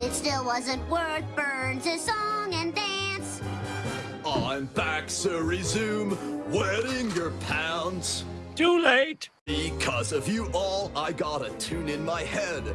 It still wasn't worth Burns' song and dance. I'm back, so resume wetting your pants. Too late. Because of you all, I got a tune in my head.